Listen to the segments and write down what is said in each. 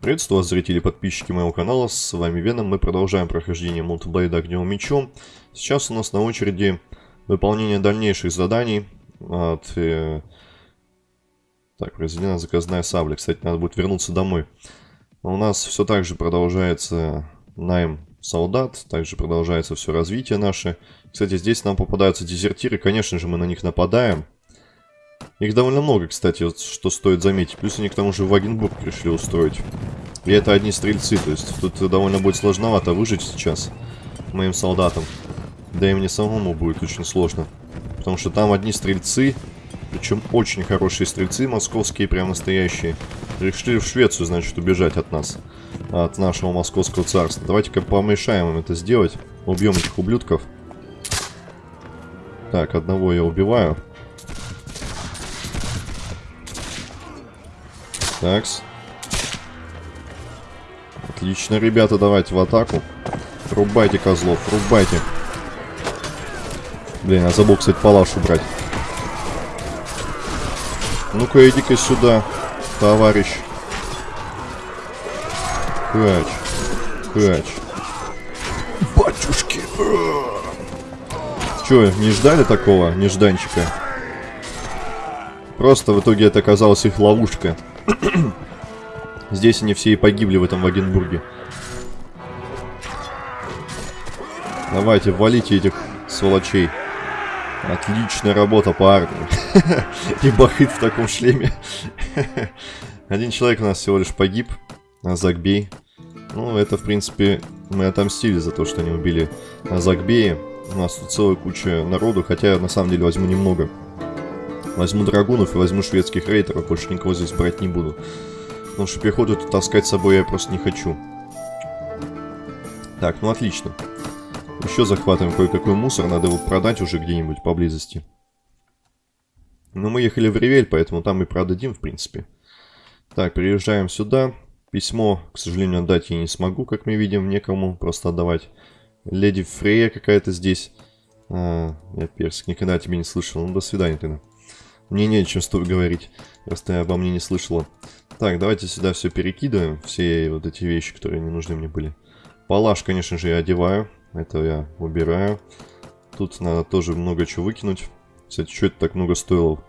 Приветствую вас, зрители и подписчики моего канала, с вами Веном, мы продолжаем прохождение мультиблейда Огневым Мечом. Сейчас у нас на очереди выполнение дальнейших заданий от... Э... Так, произведена заказная сабля, кстати, надо будет вернуться домой. Но у нас все так же продолжается найм солдат, также продолжается все развитие наше. Кстати, здесь нам попадаются дезертиры, конечно же мы на них нападаем. Их довольно много, кстати, вот, что стоит заметить. Плюс они к тому же Вагенбург решили устроить. И это одни стрельцы, то есть тут довольно будет сложновато выжить сейчас моим солдатам. Да и мне самому будет очень сложно. Потому что там одни стрельцы, причем очень хорошие стрельцы, московские, прям настоящие. Решили в Швецию, значит, убежать от нас. От нашего московского царства. Давайте-ка помешаем им это сделать. Убьем этих ублюдков. Так, одного я убиваю. Такс. Отлично, ребята, давайте в атаку. Рубайте козлов, рубайте. Блин, я забыл, кстати, палаш убрать. Ну-ка, иди-ка сюда, товарищ. Хач. Хач. Батюшки. Че, не ждали такого нежданчика? Просто в итоге это оказалась их ловушка. Здесь они все и погибли в этом Вагенбурге. Давайте, валите этих сволочей. Отличная работа по армии. И бахыт в таком шлеме. Один человек у нас всего лишь погиб. Азакбей. Ну, это, в принципе, мы отомстили за то, что они убили Азакбея. У нас тут целая куча народу, хотя на самом деле возьму немного. Возьму драгунов и возьму шведских рейтеров, больше никого здесь брать не буду. Потому что пехоту таскать с собой я просто не хочу. Так, ну отлично. Еще захватываем кое-какой мусор, надо его продать уже где-нибудь поблизости. Но мы ехали в Ревель, поэтому там и продадим, в принципе. Так, приезжаем сюда. Письмо, к сожалению, отдать я не смогу, как мы видим, некому просто отдавать. Леди Фрея какая-то здесь. А, я персик, никогда тебе не слышал. Ну, до свидания тогда. Мне не о чем с тобой говорить. Просто я обо мне не слышала. Так, давайте сюда все перекидываем. Все вот эти вещи, которые не нужны мне были. Палаш, конечно же, я одеваю. Это я убираю. Тут надо тоже много чего выкинуть. Кстати, что это так много стоило?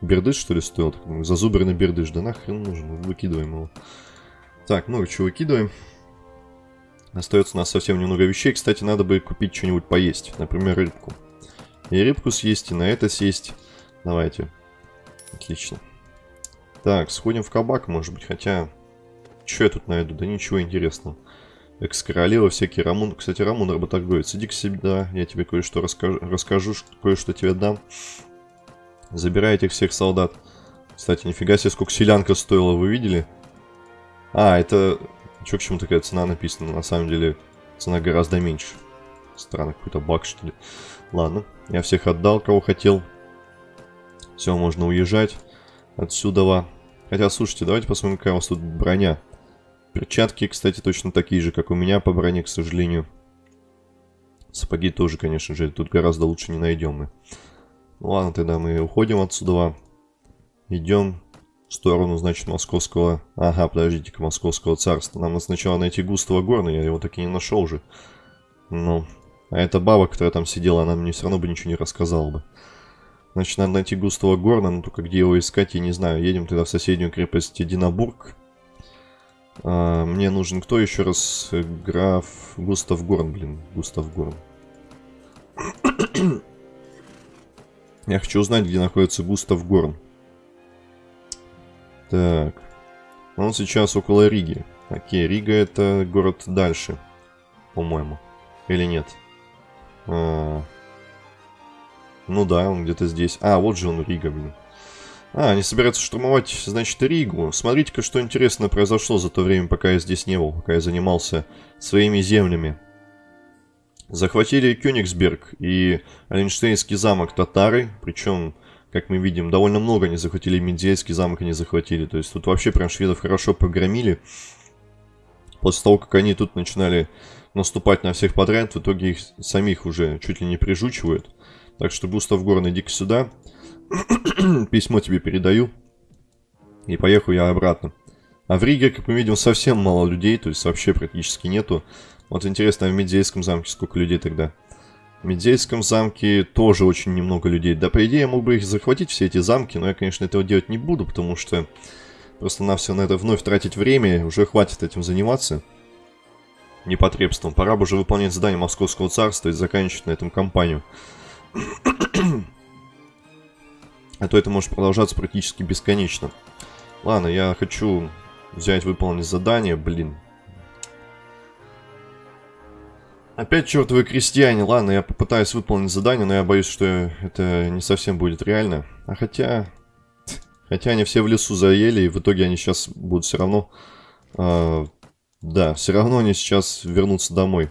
Бердыш, что ли, стоил? Зазубренный бердыш. Да нахрен нужен? Выкидываем его. Так, много чего выкидываем. Остается у нас совсем немного вещей. Кстати, надо бы купить что-нибудь поесть. Например, рыбку. И рыбку съесть, и на это съесть. Давайте. Отлично. Так, сходим в кабак, может быть, хотя... Что я тут найду? Да ничего интересного. Экс-королева, всякие Рамун. Кстати, Рамун работорговец. Иди к себе, да, я тебе кое-что расскажу, расскажу кое-что тебе дам. Забирай этих всех солдат. Кстати, нифига себе, сколько селянка стоила, вы видели? А, это... Чё, к чему такая цена написана? На самом деле, цена гораздо меньше. Странно, какой-то баг, что ли. Ладно, я всех отдал, кого хотел. Все, можно уезжать отсюда. Хотя, слушайте, давайте посмотрим, какая у вас тут броня. Перчатки, кстати, точно такие же, как у меня по броне, к сожалению. Сапоги тоже, конечно же, тут гораздо лучше не найдем мы. Ну ладно, тогда мы уходим отсюда. Идем в сторону, значит, московского... Ага, подождите-ка, московского царства. Нам надо сначала найти Густава Горна, я его так и не нашел же. Ну, а эта баба, которая там сидела, она мне все равно бы ничего не рассказала бы. Значит, надо найти Густава Горна, но только где его искать, я не знаю. Едем тогда в соседнюю крепость Единобург. А, мне нужен кто еще раз? Граф Густав Горн, блин. Густав Горн. Я хочу узнать, где находится Густав Горн. Так. Он сейчас около Риги. Окей, Рига это город дальше. По-моему. Или нет? А, ну да, он где-то здесь. А, вот же он, Рига, блин. А, они собираются штурмовать, значит, Ригу. Смотрите-ка, что интересно произошло за то время, пока я здесь не был, пока я занимался своими землями. Захватили Кёнигсберг и Оленштейнский замок татары, причем, как мы видим, довольно много они захватили, Медзельский замок они захватили. То есть тут вообще прям шведов хорошо погромили. После того, как они тут начинали наступать на всех подряд, в итоге их самих уже чуть ли не прижучивают. Так что, Густав Горн, иди-ка сюда. Письмо тебе передаю. И поехал я обратно. А в Риге, как мы видим, совсем мало людей, то есть вообще практически нету. Вот интересно, а в Медзейском замке сколько людей тогда? В Медзейском замке тоже очень немного людей. Да, по идее, я мог бы их захватить, все эти замки, но я, конечно, этого делать не буду, потому что просто на все на это вновь тратить время, уже хватит этим заниматься непотребством. Пора бы уже выполнять задание Московского царства и заканчивать на этом кампанию. А то это может продолжаться практически бесконечно. Ладно, я хочу взять, выполнить задание, блин. Опять чертовы крестьяне. Ладно, я попытаюсь выполнить задание, но я боюсь, что это не совсем будет реально. А хотя... Хотя они все в лесу заели, и в итоге они сейчас будут все равно... Э, да, все равно они сейчас вернутся домой.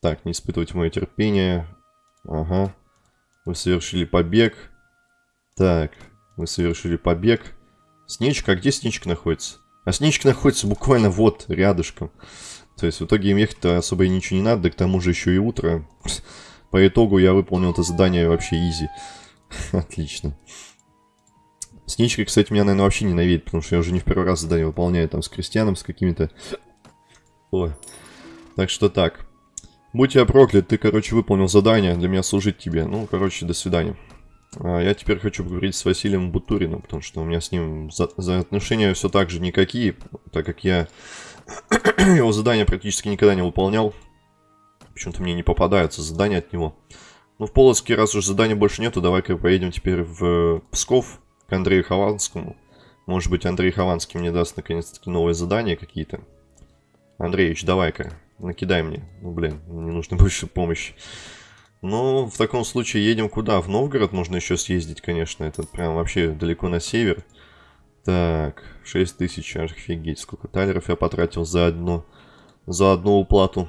Так, не испытывать мое терпение. Ага. Вы совершили побег. Так, вы совершили побег. Сничка, а где Сничка находится? А Сничка находится буквально вот, рядышком. То есть в итоге им ехать-то особо и ничего не надо, да к тому же еще и утро. По итогу я выполнил это задание вообще изи. Отлично. Сничка, кстати, меня, наверное, вообще ненавидит, потому что я уже не в первый раз задание выполняю там с крестьяном, с какими-то... Ой. Так что так. Будь я проклят, ты, короче, выполнил задание, для меня служить тебе. Ну, короче, до свидания. А я теперь хочу поговорить с Василием Бутуриным, потому что у меня с ним за, за отношения все так же никакие, так как я его задания практически никогда не выполнял. Почему-то мне не попадаются задания от него. Ну, в Полоцке, раз уж заданий больше нету, давай-ка поедем теперь в Псков к Андрею Хованскому. Может быть, Андрей Хованский мне даст наконец-таки новые задания какие-то. Андреевич, давай-ка, накидай мне. Ну, блин, мне нужна больше помощи. Ну, в таком случае едем куда? В Новгород можно еще съездить, конечно. Это прям вообще далеко на север. Так, 6 тысяч, офигеть, сколько талеров я потратил за одну, за одну уплату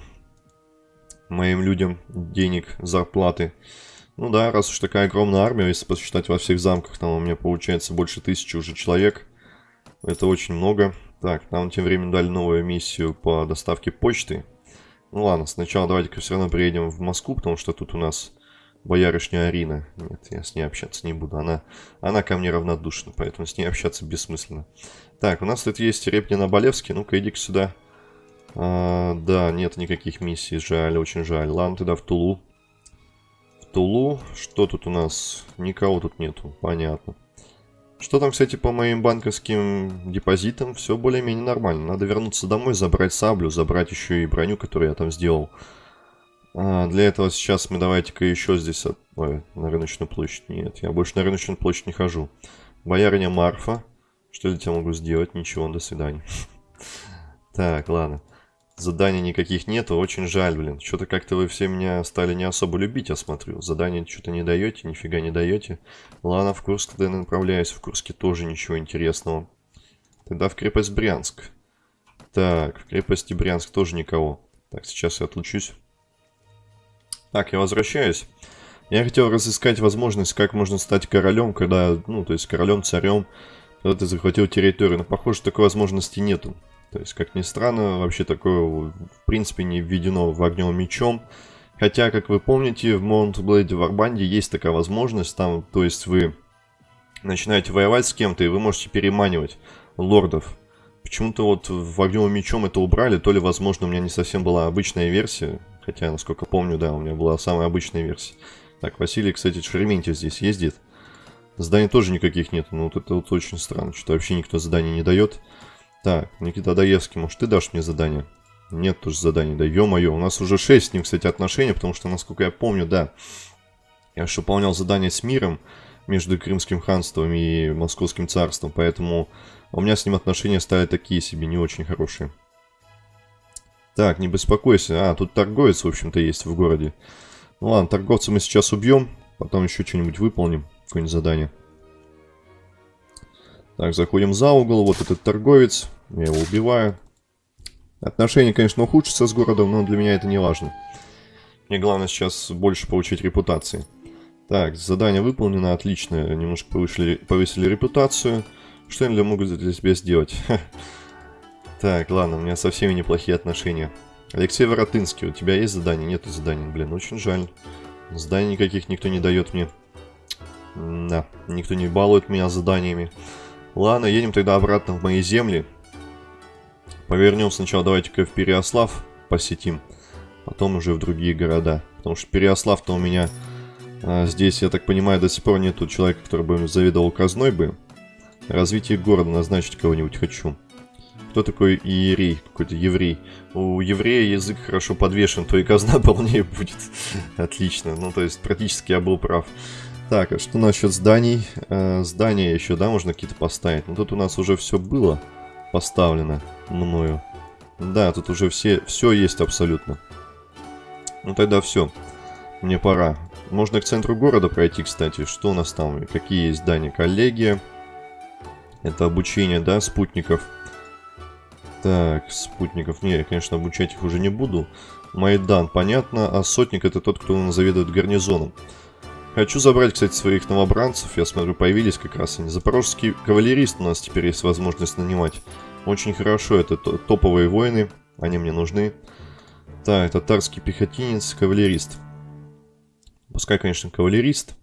моим людям денег, зарплаты. Ну да, раз уж такая огромная армия, если посчитать во всех замках, там у меня получается больше тысячи уже человек. Это очень много. Так, нам тем временем дали новую миссию по доставке почты. Ну ладно, сначала давайте-ка все равно приедем в Москву, потому что тут у нас боярышня Арина. Нет, я с ней общаться не буду. Она, она ко мне равнодушна, поэтому с ней общаться бессмысленно. Так, у нас тут есть Репнин Оболевский. Ну-ка, иди-ка сюда. А, да, нет никаких миссий. Жаль, очень жаль. Ладно, тогда в Тулу. В Тулу. Что тут у нас? Никого тут нету. Понятно. Что там, кстати, по моим банковским депозитам? Все более-менее нормально. Надо вернуться домой, забрать саблю, забрать еще и броню, которую я там сделал. А, для этого сейчас мы давайте-ка еще здесь... От... Ой, на рыночную площадь. Нет, я больше на рыночную площадь не хожу. Боярыня Марфа. Что я для тебя могу сделать? Ничего, до свидания. Так, ладно. Заданий никаких нету, очень жаль, блин. Что-то как-то вы все меня стали не особо любить, я смотрю. Задания что-то не даете, нифига не даете. Ладно, в Курск тогда направляюсь. В Курске тоже ничего интересного. Тогда в крепость Брянск. Так, в крепости Брянск тоже никого. Так, сейчас я отлучусь. Так, я возвращаюсь. Я хотел разыскать возможность, как можно стать королем, когда, ну, то есть королем, царем, когда ты захватил территорию. Но, похоже, такой возможности нету. То есть, как ни странно, вообще такое в принципе не введено в огнем мечом. Хотя, как вы помните, в Mount Blade Варбанде есть такая возможность. Там, то есть, вы начинаете воевать с кем-то, и вы можете переманивать лордов. Почему-то вот в огнем мечом это убрали, то ли, возможно, у меня не совсем была обычная версия. Хотя, насколько помню, да, у меня была самая обычная версия. Так, Василий, кстати, Шереметьев здесь ездит. Заданий тоже никаких нет. Ну, вот это вот очень странно, что вообще никто заданий не дает. Так, Никита Даевский, может ты дашь мне задание? Нет тоже заданий, да ё-моё, у нас уже 6 с ним, кстати, отношений, потому что, насколько я помню, да, я же выполнял задание с миром между Крымским ханством и Московским царством, поэтому у меня с ним отношения стали такие себе, не очень хорошие. Так, не беспокойся, а, тут торговец, в общем-то, есть в городе. Ну ладно, торговца мы сейчас убьем, потом еще что-нибудь выполним, какое-нибудь задание. Так, заходим за угол. Вот этот торговец. Я его убиваю. Отношения, конечно, ухудшатся с городом, но для меня это не важно. Мне главное сейчас больше получить репутации. Так, задание выполнено, отлично. Немножко повысили, повысили репутацию. Что я могу для тебя сделать? Так, ладно, у меня со всеми неплохие отношения. Алексей Воротынский, у тебя есть задание? Нету заданий, блин, очень жаль. Заданий никаких никто не дает мне. Да, никто не балует меня заданиями. Ладно, едем тогда обратно в мои земли. Повернем сначала, давайте-ка в Переослав посетим. Потом уже в другие города. Потому что Переослав-то у меня а, здесь, я так понимаю, до сих пор нету человека, который бы заведовал казной бы. Развитие города назначить кого-нибудь хочу. Кто такой иерей? Какой-то еврей. У еврея язык хорошо подвешен, то и казна полнее будет. Отлично. Ну, то есть, практически я был прав. Так, а что насчет зданий? Э, здания еще, да, можно какие-то поставить. Ну, тут у нас уже все было поставлено мною. Да, тут уже все, все есть абсолютно. Ну тогда все. Мне пора. Можно к центру города пройти, кстати. Что у нас там? Какие есть здания? Коллегия. Это обучение, да, спутников. Так, спутников. Не, я, конечно, обучать их уже не буду. Майдан, понятно. А сотник это тот, кто заведует гарнизоном. Хочу забрать, кстати, своих новобранцев. Я смотрю, появились как раз они. Запорожский кавалерист у нас теперь есть возможность нанимать. Очень хорошо, это топовые воины. Они мне нужны. Так, татарский пехотинец, кавалерист. Пускай, конечно, кавалерист.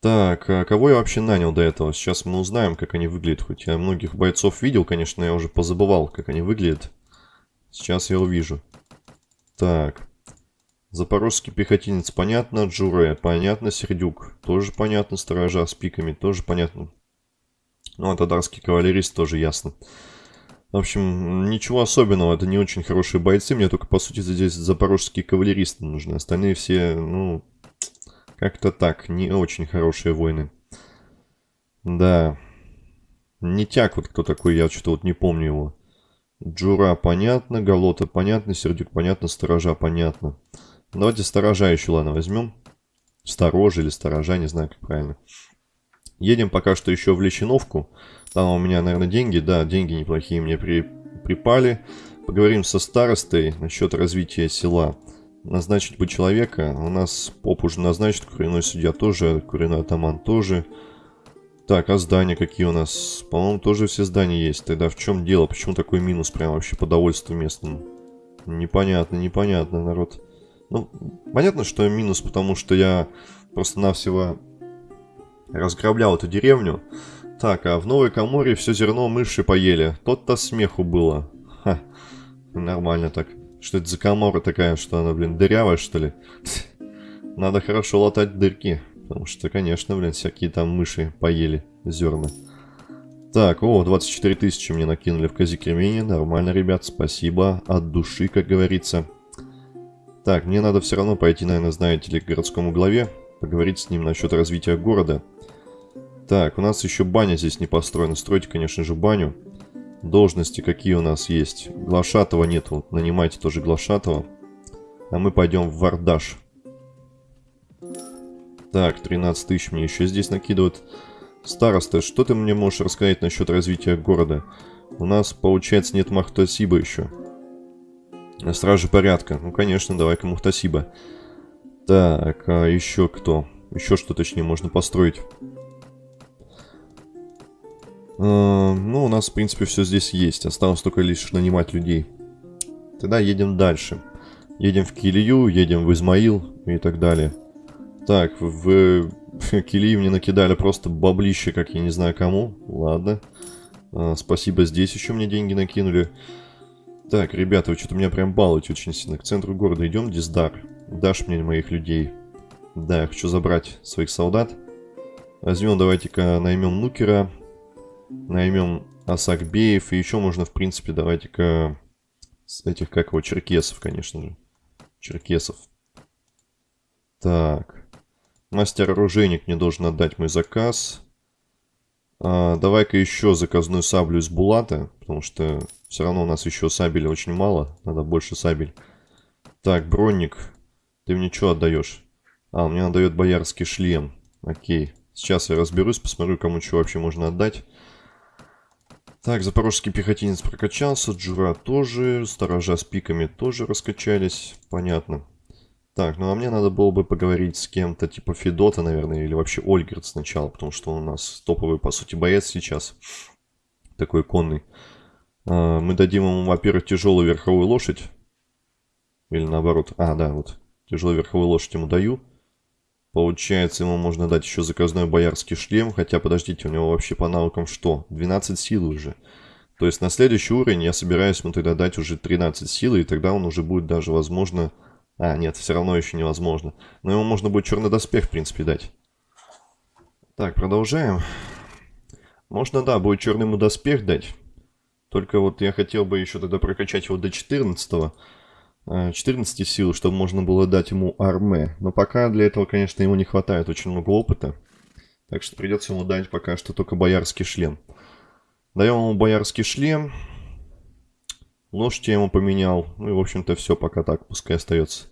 Так, а кого я вообще нанял до этого? Сейчас мы узнаем, как они выглядят. Хоть я многих бойцов видел, конечно, я уже позабывал, как они выглядят. Сейчас я увижу. Так. Запорожский пехотинец, понятно. Джуре, понятно. Сердюк, тоже понятно. Сторожа с пиками, тоже понятно. Ну, а тадарский кавалерист тоже ясно. В общем, ничего особенного. Это не очень хорошие бойцы. Мне только, по сути, здесь запорожские кавалеристы нужны. Остальные все, ну, как-то так. Не очень хорошие войны. Да. Не тяг вот кто такой, я что-то вот не помню его. Джура понятно, Галота понятно, Сердюк понятно, Сторожа понятно. Давайте сторожа еще, ладно, возьмем. Сторожа или сторожа, не знаю, как правильно. Едем пока что еще в Лещиновку. Там у меня, наверное, деньги. Да, деньги неплохие мне при... припали. Поговорим со старостой насчет развития села. Назначить бы человека. У нас поп уже назначит, куриной судья тоже, куриной атаман тоже. Так, а здания какие у нас? По-моему, тоже все здания есть. Тогда в чем дело? Почему такой минус прям вообще по довольству местному? Непонятно, непонятно, народ. Ну, понятно, что минус, потому что я просто-навсего разграблял эту деревню. Так, а в Новой Каморе все зерно мыши поели. Тот-то смеху было. Ха, нормально так. Что это за комора такая, что она, блин, дырявая, что ли? Надо хорошо латать дырки. Потому что, конечно, блин, всякие там мыши поели зерна. Так, о, 24 тысячи мне накинули в Казикремени. Нормально, ребят, спасибо. От души, как говорится. Так, мне надо все равно пойти, наверное, знаете ли, к городскому главе, поговорить с ним насчет развития города. Так, у нас еще баня здесь не построена. Стройте, конечно же, баню. Должности какие у нас есть? Глашатого нет, вот нанимайте тоже Глашатого. А мы пойдем в Вардаш. Так, 13 тысяч мне еще здесь накидывают. Староста, что ты мне можешь рассказать насчет развития города? У нас, получается, нет Махтасиба еще. Стражи порядка. Ну, конечно, давай-ка Мухтасиба. Так, а еще кто? Еще что, точнее, можно построить. А, ну, у нас, в принципе, все здесь есть. Осталось только лишь нанимать людей. Тогда едем дальше. Едем в Килию, едем в Измаил и так далее. Так, в, в Килию мне накидали просто баблище, как я не знаю кому. Ладно. А, спасибо, здесь еще мне деньги накинули. Так, ребята, вы что-то меня прям балуете очень сильно. К центру города идем, Диздар. Дашь мне моих людей. Да, я хочу забрать своих солдат. Возьмем, давайте-ка наймем Нукера. Наймем Асакбеев. И еще можно, в принципе, давайте-ка с этих, как его, черкесов, конечно же. Черкесов. Так. Мастер-оружейник мне должен отдать мой заказ. А, Давай-ка еще заказную саблю из Булата, потому что все равно у нас еще сабель очень мало, надо больше сабель. Так, бронник, ты мне что отдаешь? А, мне отдает боярский шлем. Окей, сейчас я разберусь, посмотрю, кому что вообще можно отдать. Так, запорожский пехотинец прокачался, Джура тоже, сторожа с пиками тоже раскачались, понятно. Так, ну а мне надо было бы поговорить с кем-то типа Федота, наверное, или вообще Ольгерт сначала, потому что он у нас топовый, по сути, боец сейчас. Такой конный. А, мы дадим ему, во-первых, тяжелую верховую лошадь. Или наоборот. А, да, вот. Тяжелую верховую лошадь ему даю. Получается, ему можно дать еще заказной боярский шлем. Хотя, подождите, у него вообще по навыкам что? 12 сил уже. То есть на следующий уровень я собираюсь ему тогда дать уже 13 силы, и тогда он уже будет даже, возможно... А, нет, все равно еще невозможно. Но ему можно будет черный доспех, в принципе, дать. Так, продолжаем. Можно, да, будет черный ему доспех дать. Только вот я хотел бы еще тогда прокачать его до 14 -го. 14 сил, чтобы можно было дать ему арме. Но пока для этого, конечно, ему не хватает очень много опыта. Так что придется ему дать пока что только боярский шлем. Даем ему боярский шлем. Лошадь я ему поменял. Ну и, в общем-то, все пока так, пускай остается.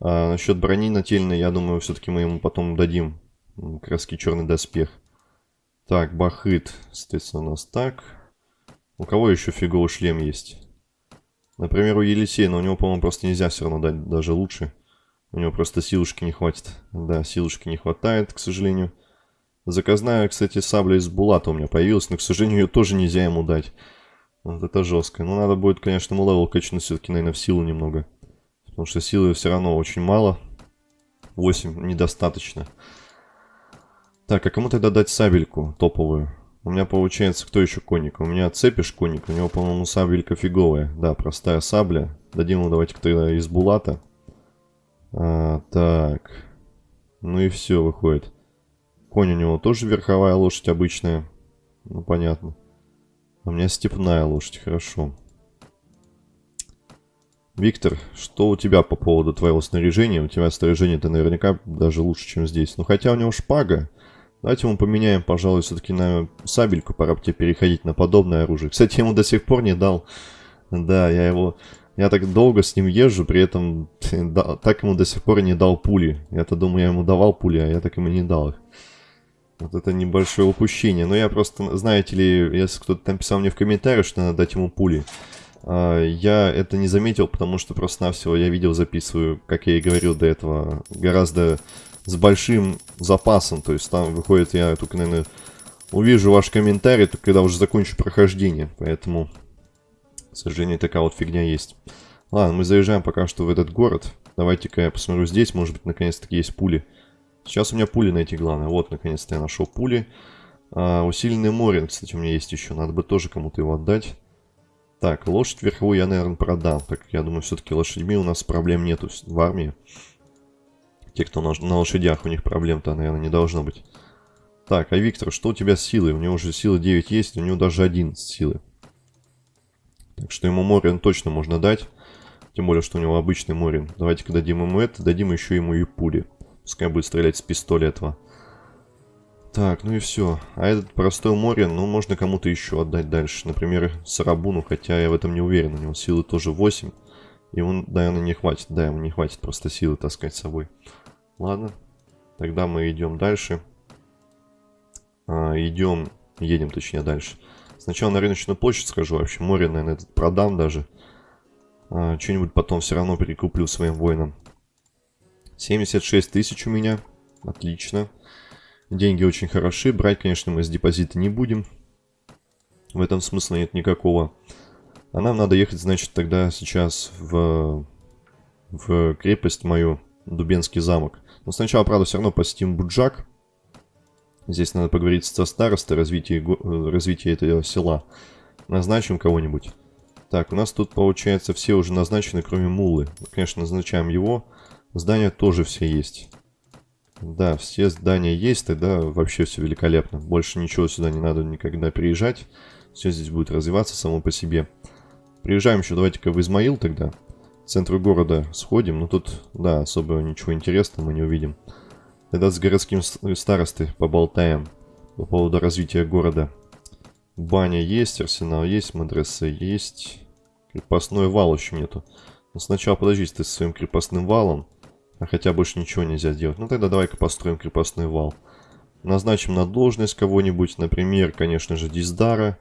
А насчет брони нательной, я думаю, все-таки мы ему потом дадим краски черный доспех. Так, Бахыт, соответственно, у нас так. У кого еще фиговый шлем есть? Например, у Елисея, но у него, по-моему, просто нельзя все равно дать даже лучше. У него просто силушки не хватит. Да, силушки не хватает, к сожалению. Заказная, кстати, сабля из Булата у меня появилась, но, к сожалению, ее тоже нельзя ему дать. Вот это жестко. Но надо будет, конечно, ему level качнуть все-таки, наверное, в силу немного. Потому что силы все равно очень мало. 8 недостаточно. Так, а кому тогда дать сабельку топовую? У меня получается, кто еще конник? У меня цепиш конник, у него, по-моему, сабелька фиговая. Да, простая сабля. Дадим ему давайте кто-то из булата. А, так. Ну и все, выходит. Конь у него тоже верховая лошадь обычная. Ну, понятно. У меня степная лошадь, хорошо. Виктор, что у тебя по поводу твоего снаряжения? У тебя снаряжение-то наверняка даже лучше, чем здесь. Ну, хотя у него шпага. Давайте мы поменяем, пожалуй, все-таки на сабельку. Пора бы тебе переходить на подобное оружие. Кстати, я ему до сих пор не дал. Да, я его... Я так долго с ним езжу, при этом так ему до сих пор не дал пули. Я-то думаю, я ему давал пули, а я так ему не дал их. Вот это небольшое упущение. Но я просто, знаете ли, если кто-то там писал мне в комментариях, что надо дать ему пули, а, я это не заметил, потому что просто-навсего я видео записываю, как я и говорил до этого, гораздо с большим запасом. То есть там выходит, я только, наверное, увижу ваш комментарий, только когда уже закончу прохождение. Поэтому, к сожалению, такая вот фигня есть. Ладно, мы заезжаем пока что в этот город. Давайте-ка я посмотрю здесь, может быть, наконец-таки есть пули. Сейчас у меня пули найти главное. Вот, наконец-то я нашел пули. А, усиленный Морин, кстати, у меня есть еще. Надо бы тоже кому-то его отдать. Так, лошадь верховую я, наверное, продам. Так, я думаю, все-таки лошадьми у нас проблем нету в армии. Те, кто на, на лошадях, у них проблем-то, наверное, не должно быть. Так, а Виктор, что у тебя с силой? У него уже сила 9 есть, у него даже 11 силы. Так что ему Морин точно можно дать. Тем более, что у него обычный Морин. Давайте-ка дадим ему это, дадим еще ему и пули. Пускай будет стрелять с пистолета. Так, ну и все. А этот простой Морин, ну, можно кому-то еще отдать дальше. Например, Сарабуну, хотя я в этом не уверен. У него силы тоже 8. И он, наверное, не хватит. Да, ему не хватит просто силы таскать с собой. Ладно. Тогда мы идем дальше. А, идем, едем точнее дальше. Сначала на рыночную площадь скажу. Вообще море, наверное, этот продам даже. А, Что-нибудь потом все равно перекуплю своим воинам. 76 тысяч у меня. Отлично. Деньги очень хороши. Брать, конечно, мы с депозита не будем. В этом смысла нет никакого. А нам надо ехать, значит, тогда сейчас в, в крепость мою, Дубенский замок. Но сначала, правда, все равно посетим Буджак. Здесь надо поговорить со старостой развитие, развитие этого села. Назначим кого-нибудь. Так, у нас тут, получается, все уже назначены, кроме Мулы. Конечно, назначаем его. Здания тоже все есть. Да, все здания есть, тогда вообще все великолепно. Больше ничего сюда не надо никогда приезжать. Все здесь будет развиваться само по себе. Приезжаем еще, давайте-ка в Измаил тогда центру города сходим. Ну тут, да, особо ничего интересного мы не увидим. Тогда с городским старостой поболтаем по поводу развития города. Баня есть, арсенал есть, мадресса есть. Крепостной вал еще нету. Но сначала подождите ты со своим крепостным валом. А хотя больше ничего нельзя сделать. Ну тогда давай-ка построим крепостной вал. Назначим на должность кого-нибудь. Например, конечно же, Диздара.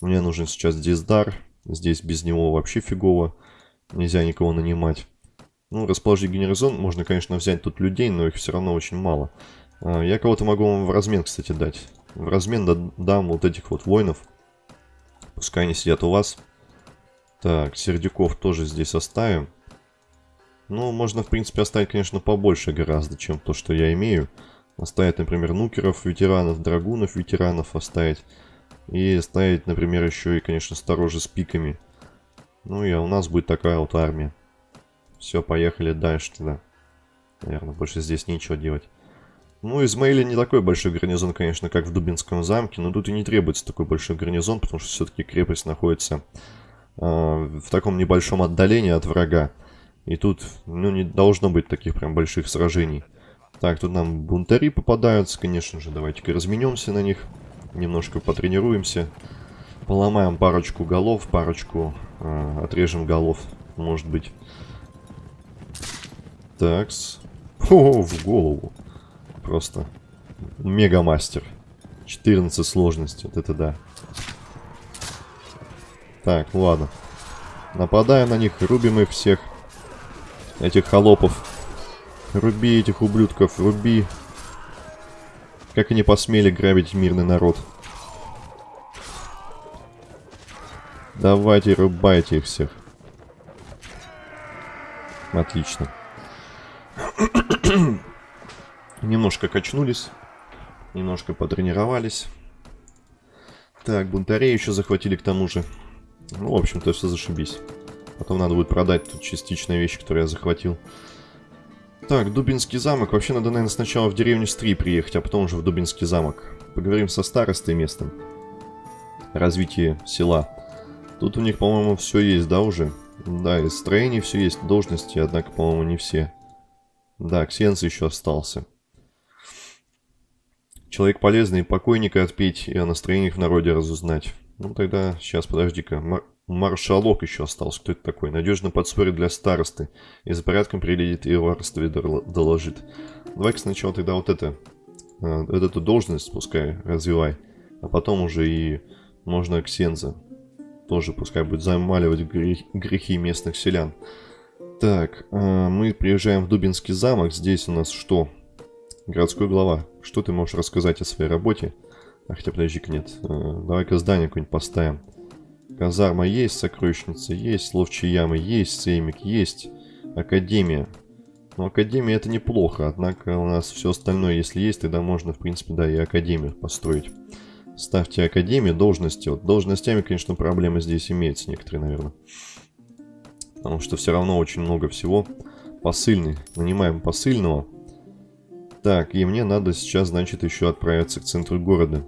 Мне нужен сейчас Диздар. Здесь без него вообще фигово. Нельзя никого нанимать. Ну, расположить генеризон. Можно, конечно, взять тут людей, но их все равно очень мало. А, я кого-то могу вам в размен, кстати, дать. В размен дам вот этих вот воинов. Пускай они сидят у вас. Так, сердюков тоже здесь оставим. Ну, можно, в принципе, оставить, конечно, побольше гораздо, чем то, что я имею. Оставить, например, нукеров, ветеранов, драгунов, ветеранов оставить. И ставить, например, еще и, конечно, сторожи с пиками. Ну и у нас будет такая вот армия. Все, поехали дальше тогда. Наверное, больше здесь нечего делать. Ну, Измаиле не такой большой гарнизон, конечно, как в Дубинском замке, но тут и не требуется такой большой гарнизон, потому что все-таки крепость находится э, в таком небольшом отдалении от врага. И тут, ну, не должно быть таких прям больших сражений. Так, тут нам бунтари попадаются, конечно же, давайте-ка разменемся на них, немножко потренируемся. Поломаем парочку голов, парочку э, отрежем голов, может быть. Такс. О, в голову. Просто мега мастер. 14 сложности, вот это да. Так, ладно. Нападаем на них, рубим их всех. Этих холопов. Руби этих ублюдков, руби. Как они посмели грабить мирный народ. Давайте, рубайте их всех. Отлично. Немножко качнулись. Немножко потренировались. Так, бунтарей еще захватили к тому же. Ну, в общем-то, все зашибись. Потом надо будет продать тут частичные вещи, которые я захватил. Так, Дубинский замок. Вообще надо, наверное, сначала в деревню Стри приехать, а потом уже в Дубинский замок. Поговорим со старостой местным. Развитие села. Тут у них, по-моему, все есть, да, уже? Да, из строений все есть, должности, однако, по-моему, не все. Да, Ксенц еще остался. Человек полезный, покойника отпеть и о настроениях в народе разузнать. Ну тогда, сейчас, подожди-ка. Мар маршалок еще остался. Кто это такой? Надежно подспорит для старосты. И за порядком приедет и воровстве доложит. Давай-ка сначала тогда вот это. Э, вот эту должность пускай развивай. А потом уже и можно Ксенза. Тоже пускай будет замаливать грех, грехи местных селян. Так, э, мы приезжаем в Дубинский замок. Здесь у нас что? Городской глава. Что ты можешь рассказать о своей работе? А хотя подожди-ка нет. Э, давай-ка здание какое-нибудь поставим. Казарма есть, сокровищница есть, ловчие ямы есть, сеймик есть, академия. Ну, академия это неплохо, однако у нас все остальное, если есть, тогда можно, в принципе, да, и академию построить. Ставьте академию, должности. Вот должностями, конечно, проблемы здесь имеются некоторые, наверное. Потому что все равно очень много всего. Посыльный. Нанимаем посыльного. Так, и мне надо сейчас, значит, еще отправиться к центру города.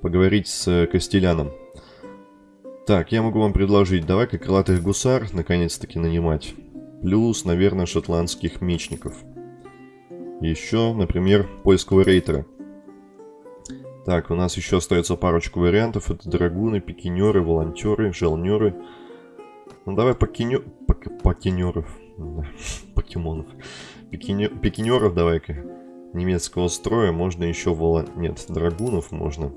Поговорить с Костеляном. Так, я могу вам предложить, давай-ка крылатых гусар наконец-таки нанимать. Плюс, наверное, шотландских мечников. Еще, например, польского рейтера. Так, у нас еще остается парочку вариантов. Это драгуны, пикинеры, волонтеры, желнеры. Ну давай покинё... Пок... покинеров. Покемонов. Пикинё... Пикинеров давай-ка. Немецкого строя. Можно еще волон... Нет, драгунов можно.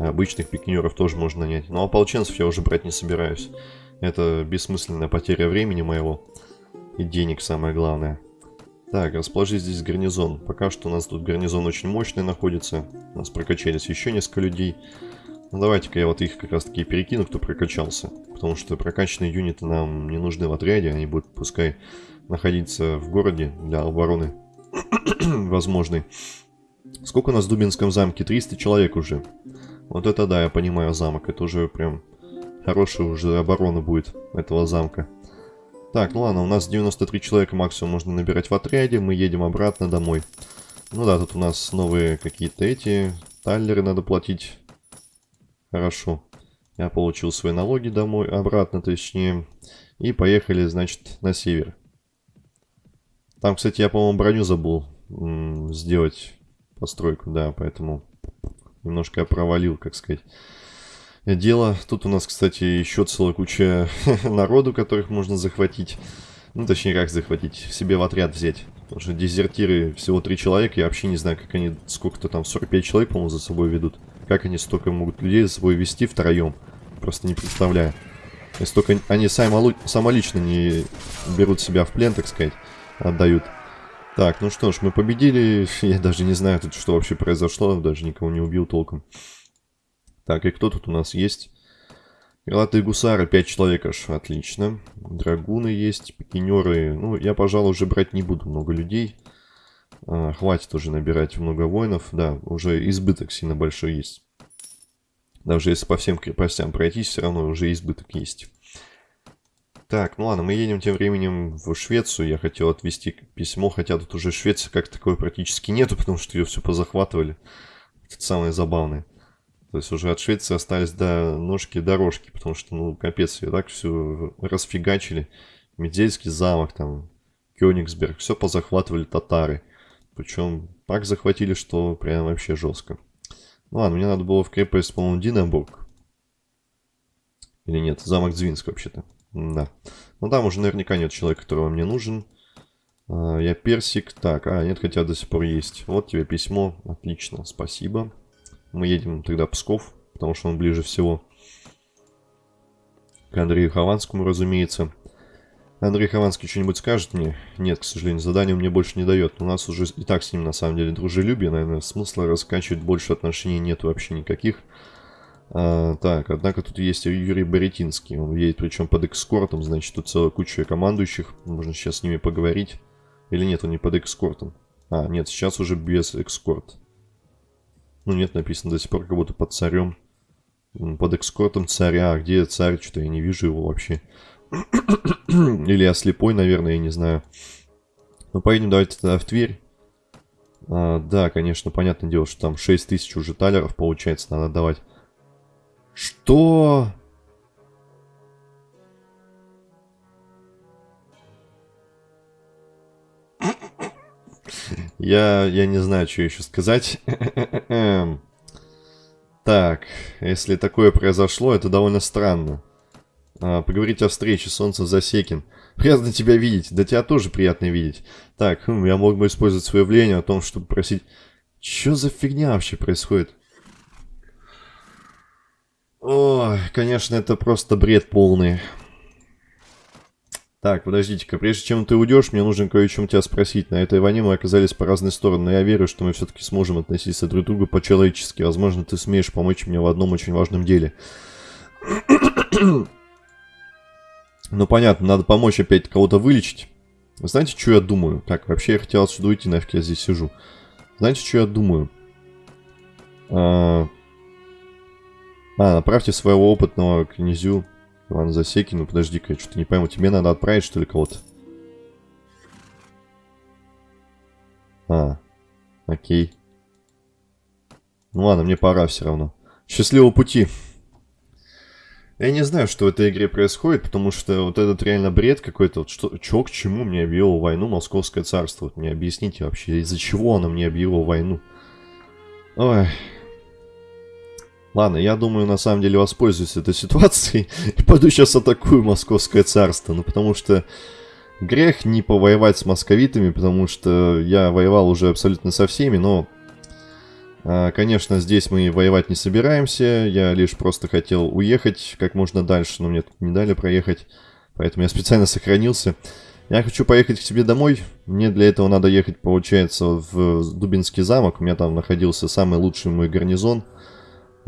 Обычных пикинеров тоже можно нанять. Но ополченцев я уже брать не собираюсь. Это бессмысленная потеря времени моего. И денег самое главное. Так, расположи здесь гарнизон. Пока что у нас тут гарнизон очень мощный находится. У нас прокачались еще несколько людей. Ну давайте-ка я вот их как раз таки перекину, кто прокачался. Потому что прокачанные юниты нам не нужны в отряде. Они будут пускай находиться в городе для обороны возможной. Сколько у нас в Дубинском замке? 300 человек уже. Вот это да, я понимаю замок. Это уже прям хорошая уже оборона будет этого замка. Так, ну ладно, у нас 93 человека максимум можно набирать в отряде. Мы едем обратно домой. Ну да, тут у нас новые какие-то эти... Таллеры надо платить. Хорошо. Я получил свои налоги домой, обратно точнее. И поехали, значит, на север. Там, кстати, я, по-моему, броню забыл сделать постройку, да, поэтому немножко я провалил, как сказать. Дело. Тут у нас, кстати, еще целая куча народу, которых можно захватить. Ну, точнее, как захватить, себе в отряд взять. Потому что дезертиры всего три человека, я вообще не знаю, как они, сколько-то там, 45 человек, по-моему, за собой ведут. Как они столько могут людей за собой вести втроем. Просто не представляю. Если только они сами, самолично не берут себя в плен, так сказать, отдают. Так, ну что ж, мы победили. Я даже не знаю, тут что вообще произошло. Даже никого не убил толком. Так, и кто тут у нас есть? Крылатые гусары, 5 человек аж, отлично. Драгуны есть, пикинеры. Ну, я, пожалуй, уже брать не буду много людей. А, хватит уже набирать много воинов. Да, уже избыток сильно большой есть. Даже если по всем крепостям пройтись, все равно уже избыток есть. Так, ну ладно, мы едем тем временем в Швецию. Я хотел отвезти письмо, хотя тут уже Швеции как такой практически нету, потому что ее все позахватывали. Это самое забавное. То есть уже от Швеции остались до ножки дорожки, потому что, ну, капец, ее так все расфигачили. Медельский замок, там, Кёнигсберг, все позахватывали татары. Причем так захватили, что прям вообще жестко. Ну ладно, мне надо было в крепость, по-моему, Динабург. Или нет, замок Звинск вообще-то. Да. Ну там уже наверняка нет человека, которого мне нужен. А, я персик. Так, а, нет, хотя до сих пор есть. Вот тебе письмо. Отлично, спасибо. Мы едем тогда Псков, потому что он ближе всего к Андрею Хованскому, разумеется. Андрей Хованский что-нибудь скажет мне? Нет, к сожалению, задание мне больше не дает. У нас уже и так с ним на самом деле дружелюбие, наверное, смысла раскачивать больше отношений нет вообще никаких. А, так, однако тут есть Юрий Боретинский. Он едет причем под экскортом, значит, тут целая куча командующих. Можно сейчас с ними поговорить. Или нет, он не под экскортом. А, нет, сейчас уже без экскорт. Ну нет, написано до сих пор как будто под царем. Под экскортом царя. А где царь? Что-то я не вижу его вообще. Или я слепой, наверное, я не знаю. Ну, поедем давайте тогда в Тверь. А, да, конечно, понятное дело, что там 6 тысяч уже талеров, получается, надо давать. Что? Я, я не знаю, что еще сказать. так, если такое произошло, это довольно странно. А, поговорить о встрече, Солнце Засекин. Приятно тебя видеть. Да тебя тоже приятно видеть. Так, хм, я мог бы использовать свое влияние о том, чтобы просить... Что за фигня вообще происходит? Ой, конечно, это просто бред полный. Так, подождите-ка, прежде чем ты уйдешь, мне нужно кое о чем тебя спросить. На этой войне мы оказались по разные стороны, но я верю, что мы все-таки сможем относиться друг к другу по-человечески. Возможно, ты сумеешь помочь мне в одном очень важном деле. Ну, понятно, надо помочь опять кого-то вылечить. Знаете, что я думаю? Так, вообще я хотел отсюда уйти, нафиг я здесь сижу. Знаете, что я думаю? А, а направьте своего опытного князю Ивана Засекину. Подожди-ка, я что-то не пойму. Тебе надо отправить, что ли, кого-то? А, окей. Ну ладно, мне пора все равно. Счастливого пути. Я не знаю, что в этой игре происходит, потому что вот этот реально бред какой-то. Вот что, чё к чему мне объявило войну Московское царство? Вот мне объясните вообще, из-за чего оно мне объявило войну? Ой. Ладно, я думаю, на самом деле воспользуюсь этой ситуацией и пойду сейчас атакую Московское царство. Ну, потому что грех не повоевать с московитами, потому что я воевал уже абсолютно со всеми, но а, конечно, здесь мы воевать не собираемся. Я лишь просто хотел уехать как можно дальше, но мне тут не дали проехать. Поэтому я специально сохранился. Я хочу поехать к себе домой. Мне для этого надо ехать, получается, в Дубинский замок. У меня там находился самый лучший мой гарнизон.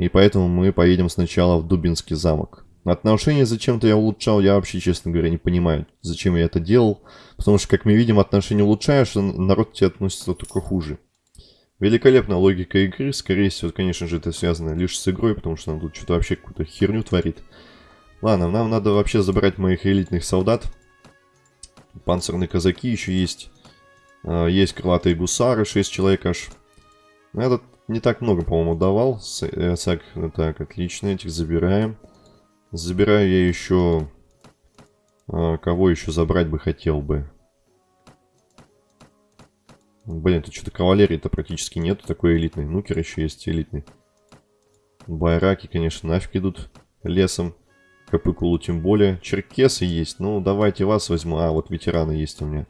И поэтому мы поедем сначала в Дубинский замок. Отношения зачем-то я улучшал, я вообще, честно говоря, не понимаю, зачем я это делал. Потому что, как мы видим, отношения улучшаешь, а народ к тебе относится только хуже. Великолепная логика игры. Скорее всего, конечно же, это связано лишь с игрой, потому что он тут что-то вообще какую-то херню творит. Ладно, нам надо вообще забрать моих элитных солдат. Панцирные казаки еще есть. А, есть крылатые гусары, 6 человек аж. Этот не так много, по-моему, давал. Э, так, так, отлично, этих забираем. Забираю я еще... А, кого еще забрать бы хотел бы? Блин, тут что-то кавалерии-то практически нету такой элитной. Нукер еще есть элитный. Байраки, конечно, нафиг идут лесом. Капыкулу тем более. Черкесы есть. Ну, давайте вас возьму. А, вот ветераны есть у меня.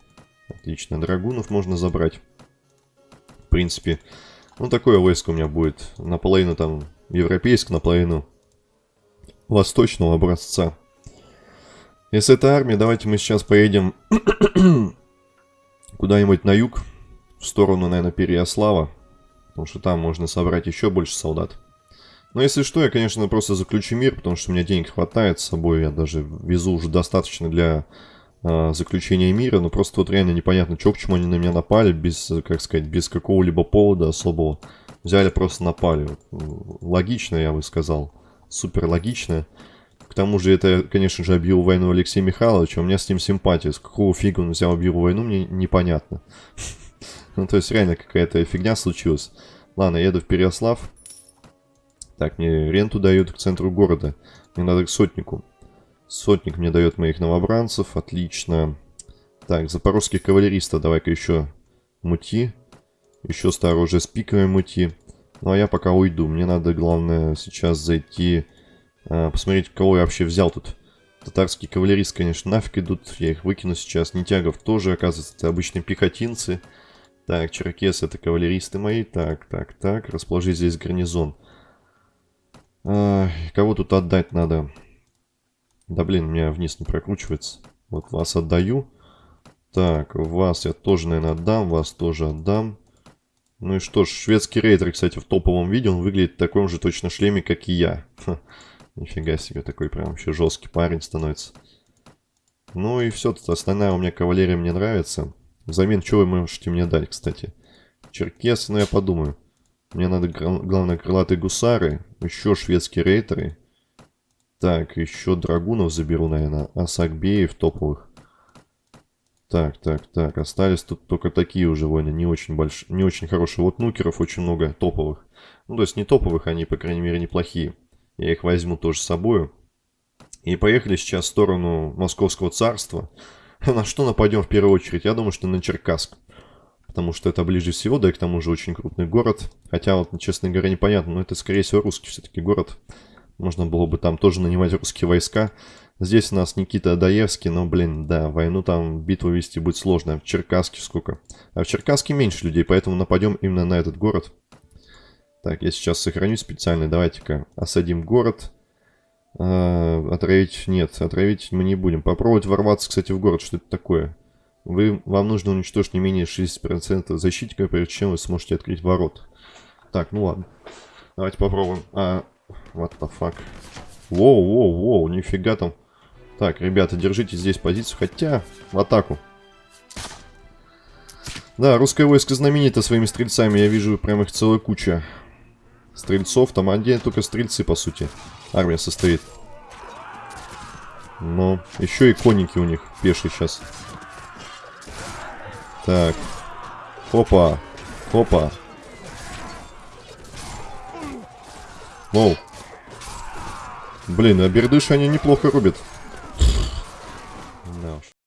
Отлично. Драгунов можно забрать. В принципе. Ну, такое войско у меня будет. Наполовину там европейское, наполовину восточного образца. Если это армия, давайте мы сейчас поедем куда-нибудь на юг в сторону, наверное, Переяслава, потому что там можно собрать еще больше солдат. Но если что, я, конечно, просто заключу мир, потому что у меня денег хватает с собой, я даже везу уже достаточно для заключения мира, но просто вот реально непонятно, что к чему они на меня напали, без, как сказать, без какого-либо повода особого. Взяли, просто напали. Логично, я бы сказал. Супер логично. К тому же это, конечно же, объявил войну Алексей Михайлович, а у меня с ним симпатия. С какого фига он взял объявил войну, мне непонятно. Ну, то есть реально какая-то фигня случилась. Ладно, еду в Переослав. Так, мне ренту дают к центру города. Мне надо к сотнику. Сотник мне дает моих новобранцев. Отлично. Так, запорожских кавалеристов давай-ка еще мути. Еще старое уже с пиковой мути. Ну, а я пока уйду. Мне надо, главное, сейчас зайти а, посмотреть, кого я вообще взял тут. Татарские кавалеристы, конечно, нафиг идут. Я их выкину сейчас. Нитягов тоже, оказывается, это обычные пехотинцы. Так, черкесы это кавалеристы мои. Так, так, так. Расположи здесь гарнизон. А, кого тут отдать надо? Да блин, меня вниз не прокручивается. Вот вас отдаю. Так, вас я тоже, наверное, отдам. Вас тоже отдам. Ну и что ж, шведский рейдер, кстати, в топовом виде. Он выглядит в таком же точно шлеме, как и я. Ха. Нифига себе, такой прям вообще жесткий парень становится. Ну и все, тут остальная у меня кавалерия мне нравится. Взамен, что вы можете мне дать, кстати? Черкес, ну я подумаю. Мне надо, главное, крылатые гусары, еще шведские рейтеры. Так, еще драгунов заберу, наверное, асакбеев топовых. Так, так, так, остались тут только такие уже войны, не очень большие, не очень хорошие. Вот нукеров очень много топовых. Ну, то есть не топовых, они, по крайней мере, неплохие. Я их возьму тоже с собой. И поехали сейчас в сторону Московского царства. На что нападем в первую очередь? Я думаю, что на Черкасск. Потому что это ближе всего, да и к тому же очень крупный город. Хотя вот, честно говоря, непонятно, но это, скорее всего, русский все-таки город. Можно было бы там тоже нанимать русские войска. Здесь у нас Никита Адаевский, но, блин, да, войну там, битву вести будет сложно. В Черкасске сколько? А в Черкасске меньше людей, поэтому нападем именно на этот город. Так, я сейчас сохраню специально. Давайте-ка осадим город. А, отравить нет, отравить мы не будем. Попробовать ворваться, кстати, в город. Что это такое? Вы, вам нужно уничтожить не менее 60% защитников, прежде чем вы сможете открыть ворот. Так, ну ладно. Давайте попробуем. А, what the fuck. Воу, воу, воу, нифига там. Так, ребята, держите здесь позицию, хотя в атаку. Да, русское войско знаменито своими стрельцами, я вижу прям их целая куча. Стрельцов, там один только стрельцы, по сути. Армия состоит. Но еще и конники у них пешие сейчас. Так. Хопа. Хопа. Воу. Блин, а бердыши они неплохо рубят.